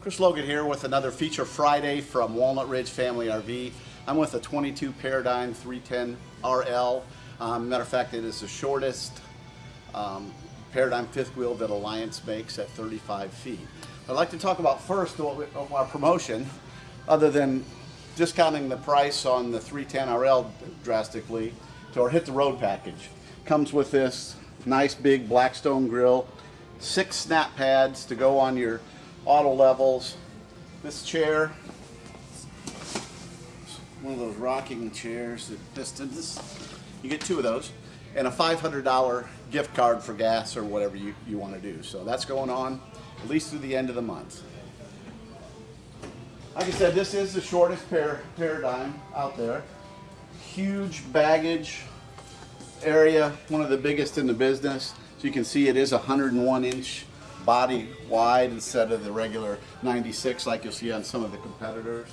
Chris Logan here with another Feature Friday from Walnut Ridge Family RV. I'm with a 22 Paradigm 310 RL. Um, matter of fact, it is the shortest um, Paradigm fifth wheel that Alliance makes at 35 feet. I'd like to talk about first our promotion, other than discounting the price on the 310 RL drastically to our Hit the Road package. Comes with this nice big Blackstone grill, six snap pads to go on your auto levels. This chair, one of those rocking chairs that pistons. You get two of those, and a $500 gift card for gas or whatever you, you want to do. So that's going on at least through the end of the month. Like I said, this is the shortest par paradigm out there. Huge baggage area, one of the biggest in the business. So you can see it is 101 inch body wide instead of the regular 96 like you'll see on some of the competitors.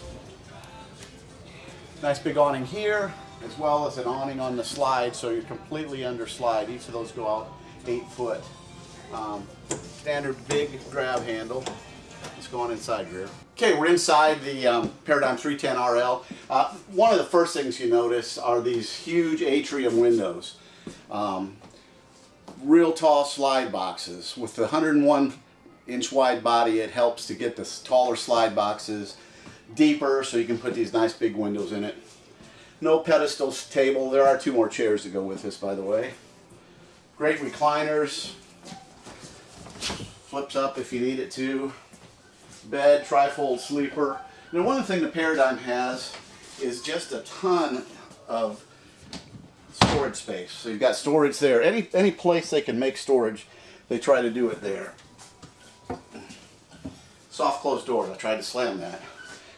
Nice big awning here, as well as an awning on the slide, so you're completely under slide. Each of those go out eight foot. Um, standard big grab handle. Let's go on inside, Greer. Okay, we're inside the um, Paradigm 310 RL. Uh, one of the first things you notice are these huge atrium windows. Um, real tall slide boxes. With the 101 inch wide body, it helps to get the taller slide boxes deeper so you can put these nice big windows in it. No pedestal table. There are two more chairs to go with this, by the way. Great recliners. Flips up if you need it to. Bed, trifold sleeper. Now one thing the Paradigm has is just a ton of storage space. So you've got storage there. Any, any place they can make storage, they try to do it there. Soft closed doors. I tried to slam that.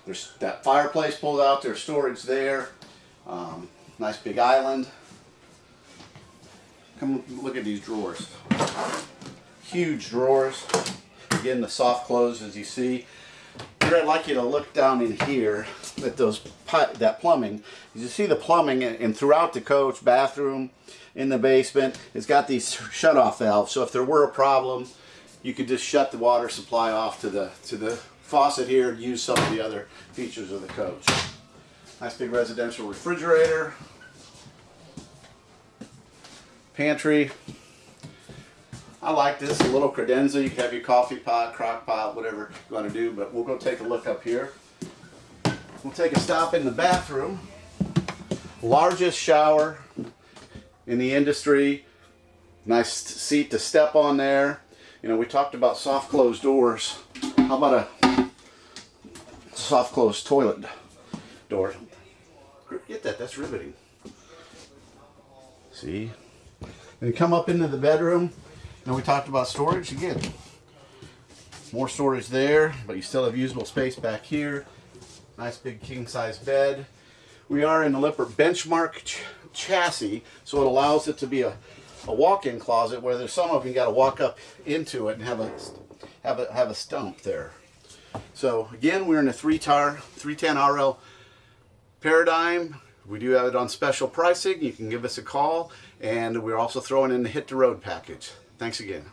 There's that fireplace pulled out. There's storage there. Um, nice big island. Come look at these drawers. Huge drawers. Again, the soft close as you see. I'd like you to look down in here at those that plumbing. You see the plumbing and throughout the coach, bathroom, in the basement, it's got these shut-off valves. So if there were a problem, you could just shut the water supply off to the to the faucet here and use some of the other features of the coach. Nice big residential refrigerator, pantry. I like this, a little credenza. You can have your coffee pot, crock pot, whatever you want to do, but we'll go take a look up here. We'll take a stop in the bathroom. Largest shower in the industry. Nice seat to step on there. You know, we talked about soft closed doors. How about a soft closed toilet door? Get that, that's riveting. See? And come up into the bedroom. And we talked about storage again. More storage there, but you still have usable space back here. Nice big king size bed. We are in the Lippert benchmark ch chassis, so it allows it to be a, a walk-in closet where there's some of you got to walk up into it and have a have a have a stump there. So again, we're in a three tar 310 RL paradigm. We do have it on special pricing. You can give us a call, and we're also throwing in the hit the road package. Thanks again.